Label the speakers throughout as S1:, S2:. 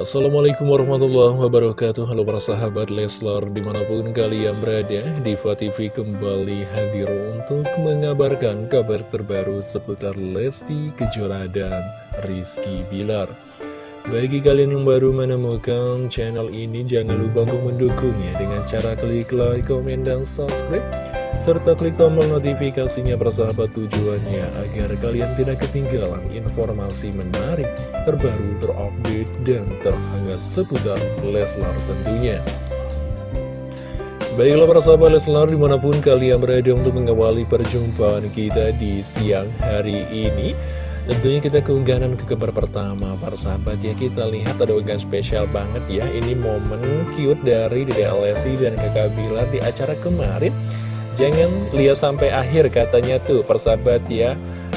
S1: Assalamualaikum warahmatullahi wabarakatuh. Halo para sahabat Leslar Di mana pun kalian berada Diva TV kembali hadir untuk mengabarkan kabar terbaru Seputar Lesti Kejora dan Rizky Bilar. Bagi kalian yang baru menemukan channel ini Jangan lupa untuk mendukungnya Dengan cara klik like, komen, dan subscribe serta klik tombol notifikasinya persahabat tujuannya agar kalian tidak ketinggalan informasi menarik, terbaru, terupdate, dan terhangat seputar Leslar tentunya. Baiklah persahabat Leslar di mana pun kalian berada untuk mengawali perjumpaan kita di siang hari ini Tentunya kita keunggahan ke kabar pertama para sahabat ya Kita lihat ada unggahan spesial banget ya Ini momen cute dari Dede Alessi dan kakak Bilar di acara kemarin Jangan lihat sampai akhir katanya tuh persahabat ya.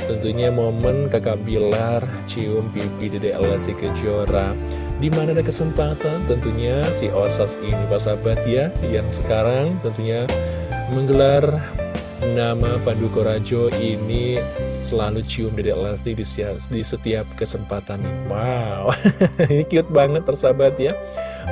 S1: Tentunya momen kakak Bilar cium pipi Dede Lesti Kejora. Di mana ada kesempatan tentunya si Osas ini persahabat ya Yang sekarang tentunya menggelar nama Pandu Korajo ini selalu cium Dede Lesti di, di setiap kesempatan. Wow, ini cute banget persahabat ya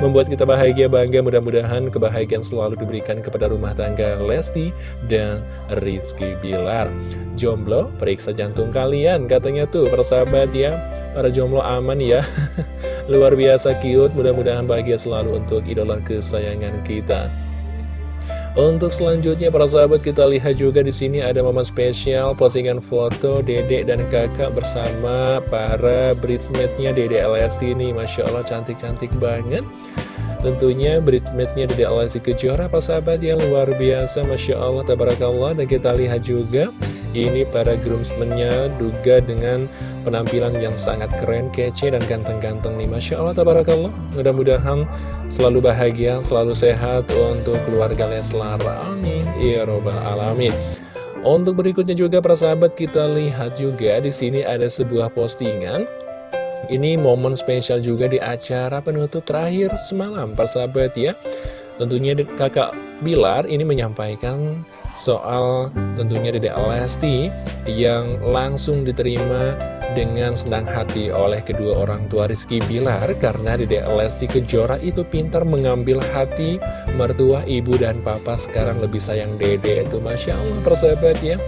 S1: membuat kita bahagia bangga. Mudah-mudahan kebahagiaan selalu diberikan kepada rumah tangga Lesti dan Rizky Bilar. Jomblo periksa jantung kalian. Katanya tuh persahabat ya para jomblo aman ya. Luar biasa cute. Mudah-mudahan bahagia selalu untuk idola kesayangan kita untuk selanjutnya para sahabat kita lihat juga di sini ada momen spesial postingan foto Dedek dan Kakak bersama para bridesmaidnya Dedek LSD ini. Masya Allah cantik-cantik banget. Tentunya bridesmaidnya Dedek LSD Kejora para sahabat yang luar biasa. Masya Allah Tabarakallah. Dan kita lihat juga ini para groomsmennya juga dengan penampilan yang sangat keren, kece, dan ganteng-ganteng nih. Masya Allah, tabarakallah. Mudah-mudahan selalu bahagia, selalu sehat untuk keluarga Leslar Amin. Ya Robbal Alamin. Untuk berikutnya juga para sahabat kita lihat juga di sini ada sebuah postingan. Ini momen spesial juga di acara penutup terakhir semalam para sahabat ya. Tentunya kakak Bilar ini menyampaikan soal tentunya Dede Lesti yang langsung diterima dengan senang hati oleh kedua orang tua Rizky Bilar karena Dede Lesti Kejora itu pintar mengambil hati mertua ibu dan papa. Sekarang lebih sayang Dede itu. Masya Allah persahabat ya.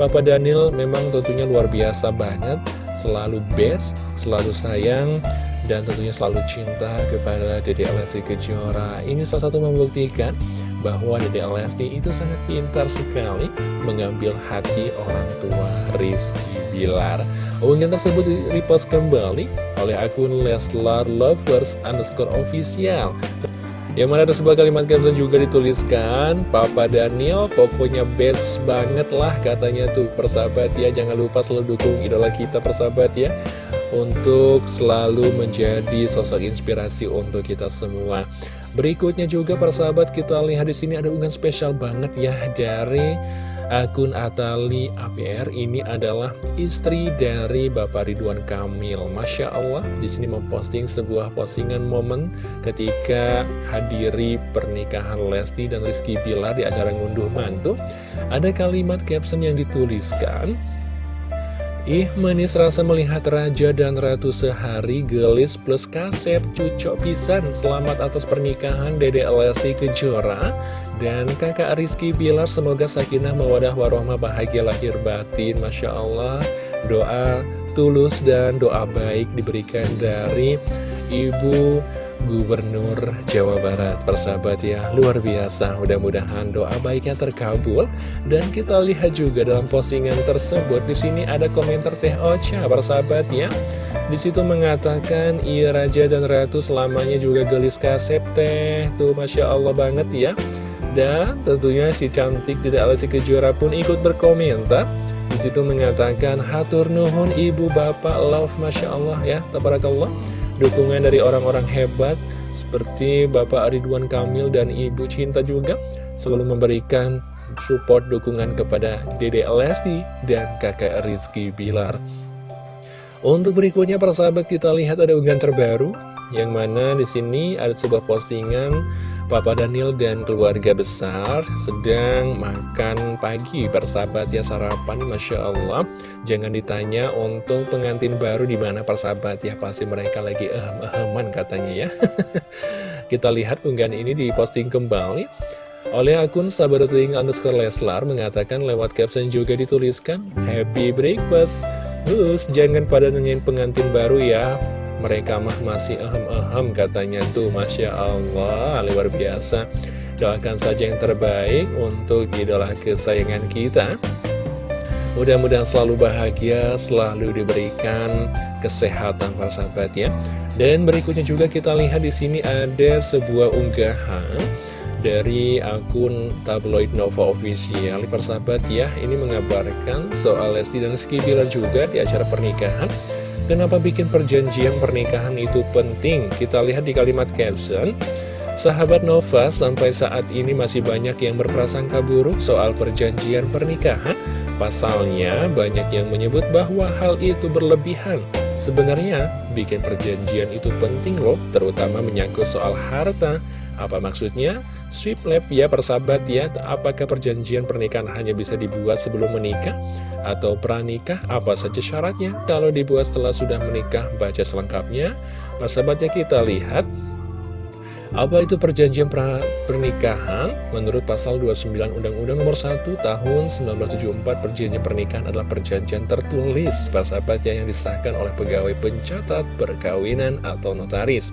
S1: Papa Daniel memang tentunya luar biasa banget. Selalu best, selalu sayang dan tentunya selalu cinta kepada Dede Lesti Kejora. Ini salah satu membuktikan bahwa Dede Lesti itu sangat pintar sekali mengambil hati orang tua Rizky Bilar. Unggahan tersebut di-repost kembali oleh akun Leslar Lovers underscore official. Yang mana ada sebuah kalimat caption juga dituliskan Papa Daniel pokoknya best banget lah katanya tuh persahabat ya Jangan lupa selalu dukung idola kita persahabat ya Untuk selalu menjadi sosok inspirasi untuk kita semua Berikutnya juga persahabat kita lihat di sini ada unggahan spesial banget ya dari akun Atali APR ini adalah istri dari Bapak Ridwan Kamil. Masya Allah di sini memposting sebuah postingan momen ketika hadiri pernikahan Lesti dan Rizky Bilar di acara ngunduh mantu. Ada kalimat caption yang dituliskan. Ih manis rasa melihat raja dan ratu sehari gelis plus kasep cucok pisan Selamat atas pernikahan Dede Lesti Kejora Dan kakak Rizky Bilar semoga sakinah mawadah warohmah bahagia lahir batin Masya Allah. Doa tulus dan doa baik diberikan dari Ibu Gubernur Jawa Barat. Persahabat ya, luar biasa. Mudah-mudahan doa baiknya terkabul. Dan kita lihat juga dalam postingan tersebut di sini ada komentar Teh Ocha Persahabat ya. Di situ mengatakan Iya Raja dan Ratu selamanya juga gelis kasep teh. Tuh Masya Allah banget ya Dan tentunya si cantik tidak alasi kejora pun ikut berkomentar Di situ mengatakan Hatur nuhun ibu bapak love Masya Allah ya Tabarakallah dukungan dari orang-orang hebat seperti Bapak Ridwan Kamil dan Ibu Cinta juga selalu memberikan support dukungan kepada Dede Lesti dan kakak Rizky Bilar. Untuk berikutnya para sahabat kita lihat ada unggahan terbaru yang mana di sini ada sebuah postingan Papa Daniel dan keluarga besar sedang makan pagi. Persahabat ya sarapan Masya Allah. Jangan ditanya untuk pengantin baru di mana persahabat ya. Pasti mereka lagi ehem-eheman katanya ya. Kita lihat unggahan ini diposting kembali oleh akun sahabating underscore Leslar mengatakan lewat caption juga dituliskan Happy breakfast. Terus jangan pada nanyain pengantin baru ya mereka mah masih ahem-ahem katanya tuh Masya Allah luar biasa Doakan saja yang terbaik untuk idola kesayangan kita Mudah-mudahan selalu bahagia, selalu diberikan kesehatan para sahabat ya. Dan berikutnya juga kita lihat di sini ada sebuah unggahan dari akun tabloid Nova Official. Persahabat ya, ini mengabarkan soal Lesti dan Rizky Bilar juga di acara pernikahan. Kenapa bikin perjanjian pernikahan itu penting? Kita lihat di kalimat caption. Sahabat Nova, sampai saat ini masih banyak yang berprasangka buruk soal perjanjian pernikahan. Pasalnya, banyak yang menyebut bahwa hal itu berlebihan. Sebenarnya, bikin perjanjian itu penting loh, terutama menyangkut soal harta. Apa maksudnya? Sweep lab ya persahabat ya, apakah perjanjian pernikahan hanya bisa dibuat sebelum menikah? Atau pranikah? Apa saja syaratnya? Kalau dibuat setelah sudah menikah, baca selengkapnya. Persahabat ya kita lihat apa itu perjanjian pernikahan? Menurut pasal 29 Undang-Undang nomor 1 tahun 1974, perjanjian pernikahan adalah perjanjian tertulis, persahabat ya, yang disahkan oleh pegawai pencatat perkawinan atau notaris.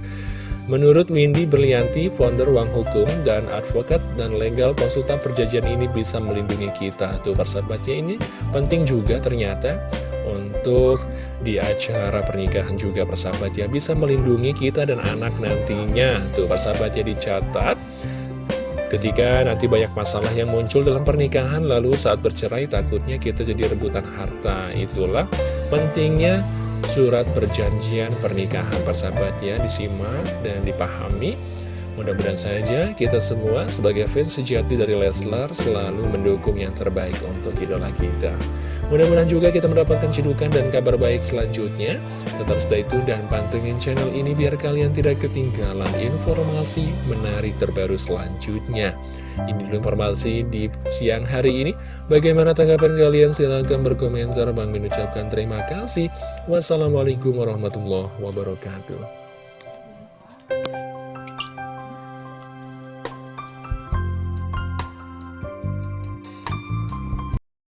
S1: Menurut Windy Berlianti, founder Uang Hukum dan advokat dan legal konsultan perjanjian ini bisa melindungi kita. Tuh persahabatnya ini penting juga ternyata untuk di acara pernikahan juga persahabat ya bisa melindungi kita dan anak nantinya. Tuh persahabatnya dicatat. Ketika nanti banyak masalah yang muncul dalam pernikahan lalu saat bercerai takutnya kita jadi rebutan harta. Itulah pentingnya surat perjanjian pernikahan persahabat ya disimak dan dipahami mudah-mudahan saja kita semua sebagai fans sejati dari Leslar selalu mendukung yang terbaik untuk idola kita mudah-mudahan juga kita mendapatkan cedukan dan kabar baik selanjutnya tetap stay tune dan pantengin channel ini biar kalian tidak ketinggalan informasi menarik terbaru selanjutnya ini informasi di siang hari ini. Bagaimana tanggapan kalian? Silahkan berkomentar. Bang mengucapkan terima kasih. Wassalamualaikum warahmatullahi wabarakatuh.